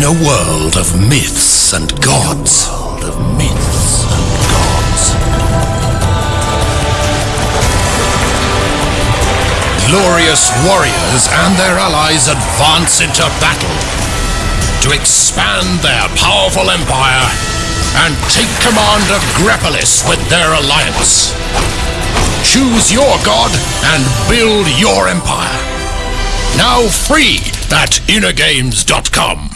In a world of myths and gods. world of myths and gods. Glorious warriors and their allies advance into battle to expand their powerful empire and take command of Grepolis with their alliance. Choose your god and build your empire. Now free at InnoGames.com.